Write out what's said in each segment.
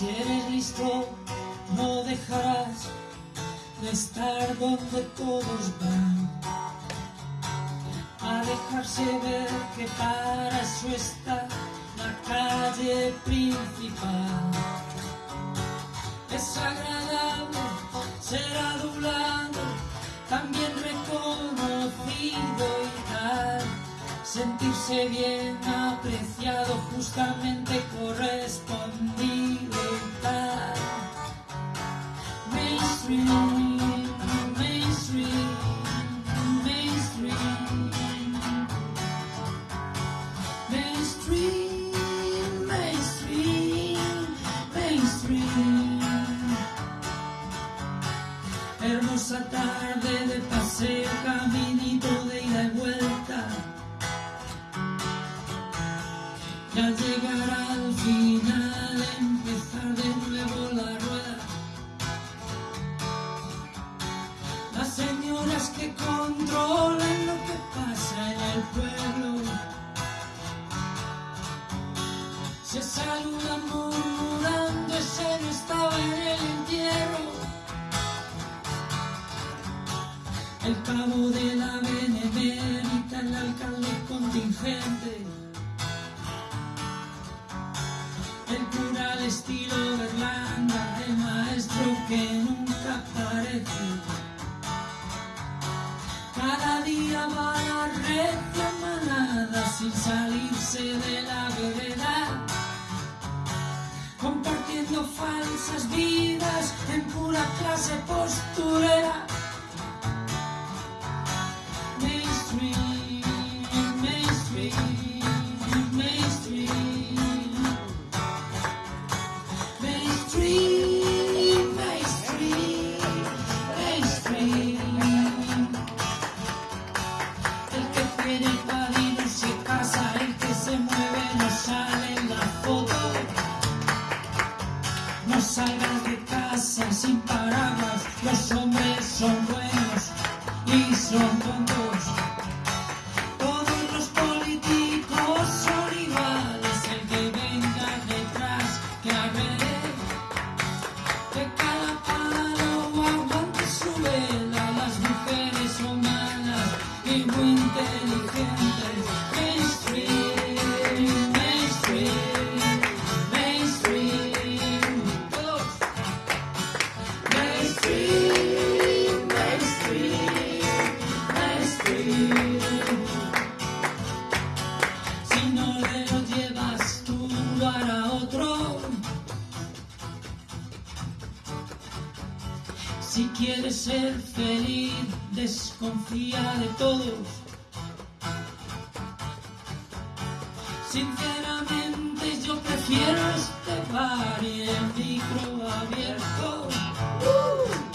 Si eres listo, no dejarás de estar donde todos van. A dejarse ver que para eso está la calle principal. Es agradable ser adulado, también reconocido y tal. Sentirse bien apreciado, justamente Hermosa tarde de paseo, caminito de ida y vuelta. Y al llegar al final, empezar de nuevo la rueda. Las señoras que controlan lo que pasa en el pueblo. Se saludan murmurando, ese no estaba en cabo de la benemérita, el alcalde contingente. El cura al estilo Berlanga, el maestro que nunca aparece. Cada día va la recia manada sin salirse de la vereda. Compartiendo falsas vidas en pura clase posturera. No salgas de casa sin paraguas, Si quieres ser feliz, desconfía de todos. Sinceramente yo prefiero este bar y el micro abierto. Donde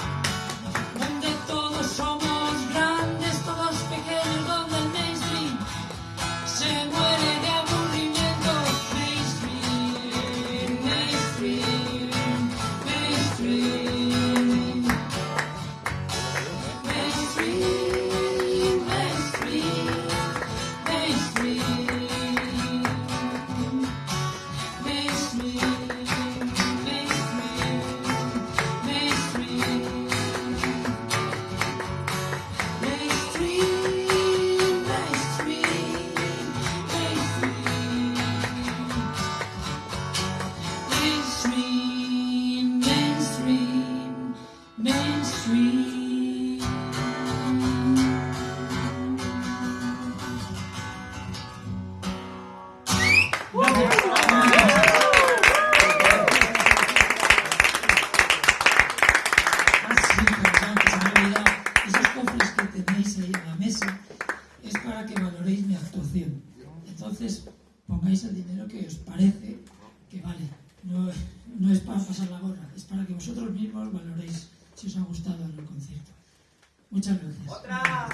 no es para pasar la gorra, es que vosotros valoréis si os ha gustado el concierto. Muchas gracias. ¡Otra!